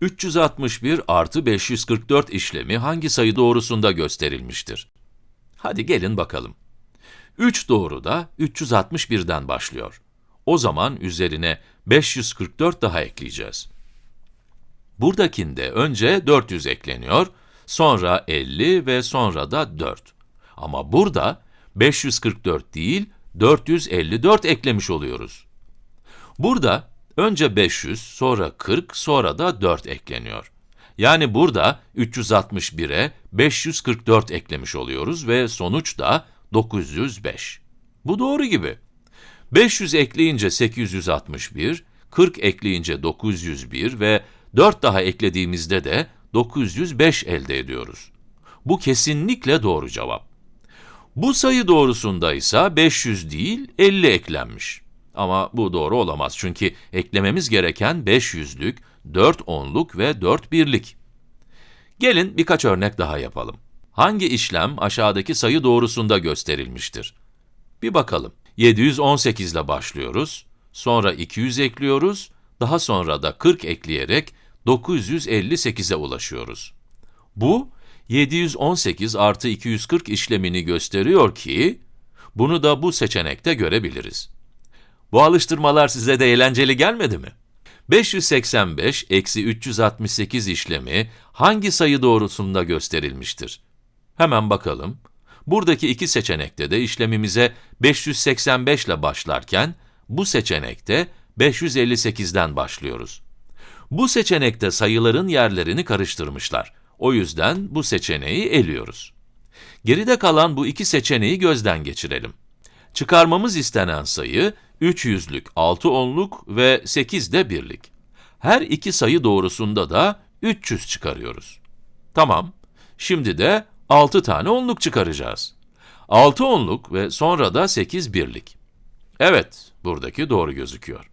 361 artı 544 işlemi hangi sayı doğrusunda gösterilmiştir? Hadi gelin bakalım. 3 doğru da 361'den başlıyor. O zaman üzerine 544 daha ekleyeceğiz. Buradakinde önce 400 ekleniyor, sonra 50 ve sonra da 4. Ama burada 544 değil, 454 eklemiş oluyoruz. Burada önce 500, sonra 40, sonra da 4 ekleniyor. Yani burada 361'e 544 eklemiş oluyoruz ve sonuç da 905. Bu doğru gibi. 500 ekleyince 861, 40 ekleyince 901 ve 4 daha eklediğimizde de 905 elde ediyoruz. Bu kesinlikle doğru cevap. Bu sayı doğrusunda ise 500 değil 50 eklenmiş. Ama bu doğru olamaz çünkü eklememiz gereken 500'lük, 4 onluk ve 4 birlik. Gelin birkaç örnek daha yapalım. Hangi işlem aşağıdaki sayı doğrusunda gösterilmiştir? Bir bakalım. 718 ile başlıyoruz, sonra 200 ekliyoruz, daha sonra da 40 ekleyerek 958'e ulaşıyoruz. Bu, 718 artı 240 işlemini gösteriyor ki, bunu da bu seçenekte görebiliriz. Bu alıştırmalar size de eğlenceli gelmedi mi? 585 eksi 368 işlemi hangi sayı doğrusunda gösterilmiştir? Hemen bakalım. Buradaki iki seçenekte de işlemimize 585 ile başlarken, bu seçenekte 558'den başlıyoruz. Bu seçenekte sayıların yerlerini karıştırmışlar. O yüzden bu seçeneği eliyoruz. Geride kalan bu iki seçeneği gözden geçirelim. Çıkarmamız istenen sayı, 3 yüzlük, 6 onluk ve 8 de birlik. Her iki sayı doğrusunda da 300 çıkarıyoruz. Tamam, şimdi de 6 tane onluk çıkaracağız. 6 onluk ve sonra da 8 birlik. Evet, buradaki doğru gözüküyor.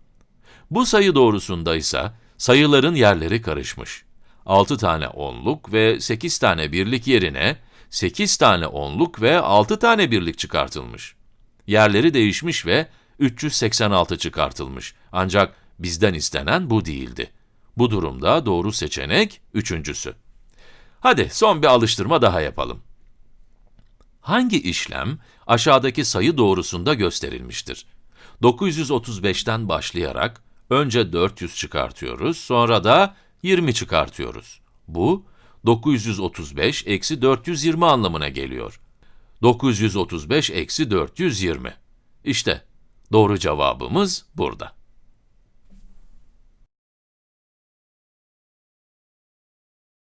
Bu sayı doğrusunda ise sayıların yerleri karışmış. 6 tane onluk ve 8 tane birlik yerine 8 tane onluk ve 6 tane birlik çıkartılmış. Yerleri değişmiş ve 386 çıkartılmış. Ancak bizden istenen bu değildi. Bu durumda doğru seçenek üçüncüsü. Hadi son bir alıştırma daha yapalım. Hangi işlem aşağıdaki sayı doğrusunda gösterilmiştir? 935'ten başlayarak önce 400 çıkartıyoruz, sonra da 20 çıkartıyoruz. Bu 935 eksi 420 anlamına geliyor. 935 eksi 420. İşte doğru cevabımız burada.